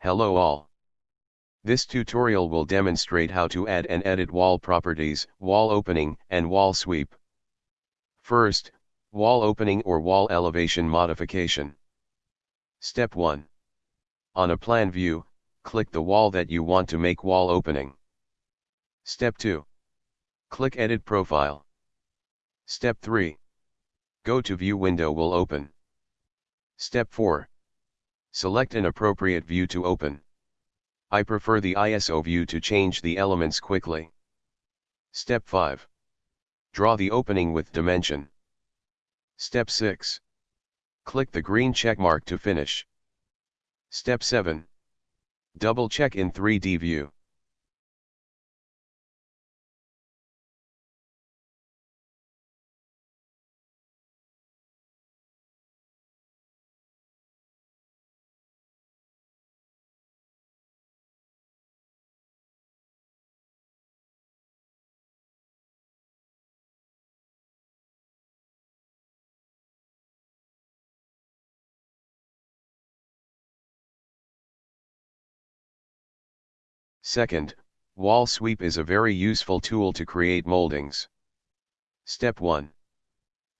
Hello all. This tutorial will demonstrate how to add and edit wall properties, wall opening, and wall sweep. First, wall opening or wall elevation modification. Step 1. On a plan view, click the wall that you want to make wall opening. Step 2. Click Edit Profile. Step 3. Go to View window will open. Step 4. Select an appropriate view to open. I prefer the ISO view to change the elements quickly. Step 5. Draw the opening with dimension. Step 6. Click the green checkmark to finish. Step 7. Double check in 3D view. Second, wall sweep is a very useful tool to create moldings. Step 1.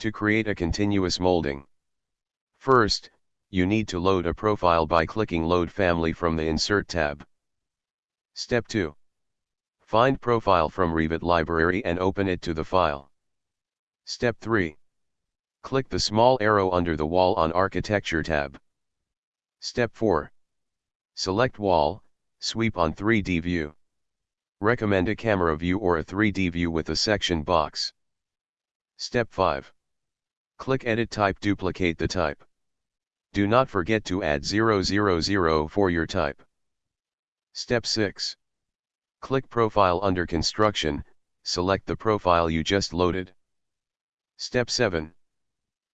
To create a continuous molding. First, you need to load a profile by clicking Load Family from the Insert tab. Step 2. Find profile from Revit library and open it to the file. Step 3. Click the small arrow under the wall on Architecture tab. Step 4. Select Wall, Sweep on 3D view. Recommend a camera view or a 3D view with a section box. Step 5. Click Edit Type Duplicate the type. Do not forget to add 000 for your type. Step 6. Click Profile under Construction, select the profile you just loaded. Step 7.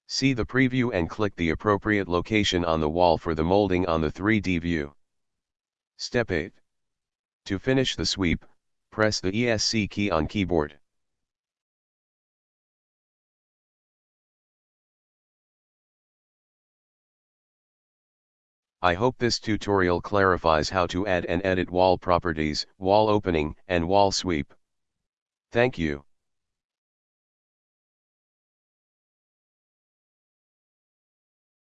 See the preview and click the appropriate location on the wall for the molding on the 3D view. Step 8. To finish the sweep, press the ESC key on keyboard. I hope this tutorial clarifies how to add and edit wall properties, wall opening, and wall sweep. Thank you.